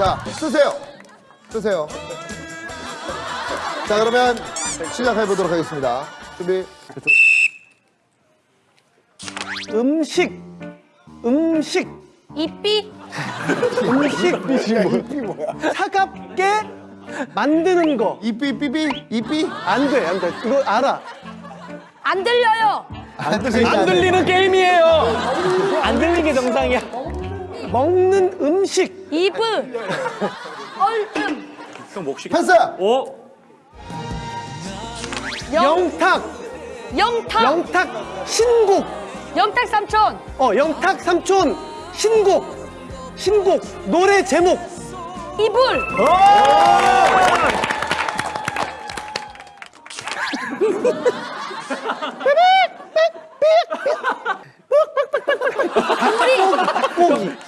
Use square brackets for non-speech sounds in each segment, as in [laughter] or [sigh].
자, 쓰세요. 쓰세요. 자, 그러면 시작해 보도록 하겠습니다. 준비. 음식 음식 이삐 음식 [laughs] 차갑게 만드는 거 이삐, 삐삐, 이삐? 안 돼, 안 돼. 이거 알아. 안 들려요. 안 안 들리는 게임이에요. 안 들리는 게 정상이야. 먹는 음식. 이브 얼음 패스! 오, 영 영탁. 영탁 영탁 신곡. 영탁 삼촌 어, 영탁 삼촌 신곡. 신곡. 노래 제목. 이불 [laughs]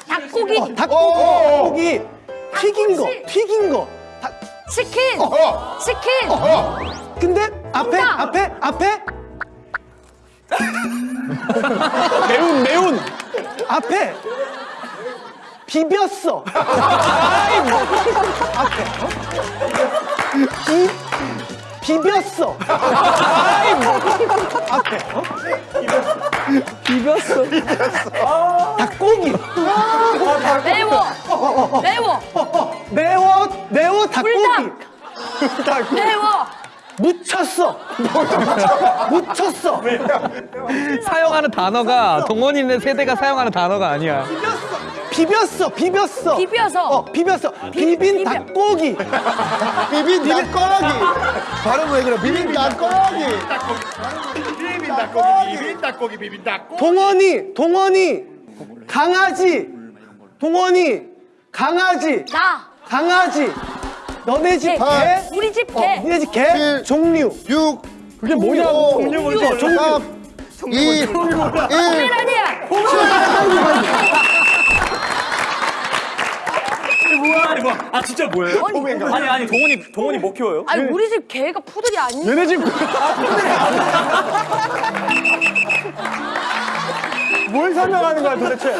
닭고기. 닭고기 어, 닭고기. 닭고기. 튀긴 거. 튀긴 거. 닭- 치킨 어. 치킨 어! 근데 앞에 정답. 앞에 앞에 [laughs] 매운 매운. 앞에 비볐어. 앞에 비 비볐어. 앞에 비볐어. 닭고기 매워 매워 매워 매워 닭고기 불닭 [laughs] 매워 묻혔어. [laughs] 묻혔어. 사용하는 단어가 동원이네 세대가 사용하는 단어가 아니야. 비볐어. 비볐어. 비벼서 어 비볐어. 비빈 비벼. 닭고기. 비빈 닭고기! 발음 왜 그래? 비빈 닭고기! 비빔 닭고기 비빔 닭고기 비빔 닭고기 동원이 동원이 강아지 동원이 강아지 나 강아지 너네 집 개. 개? 우리 집 어, 개 너네 집 개? 칠. 종류 6, 그게 뭐냐? 종류 뭔지 3, 2, 1. 아니야 뭐야 이거? 아 진짜 뭐예요? 아니 아니 동원이 동원이 뭐 키워요? 아니 우리 집 개가 푸들이 아니 얘네 집 [laughs] 뭘 설명하는 거야 도대체.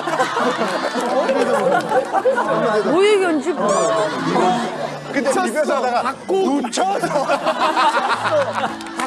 뭐 얘기한지 근데 비벼서 하다가 묻혀서 [laughs]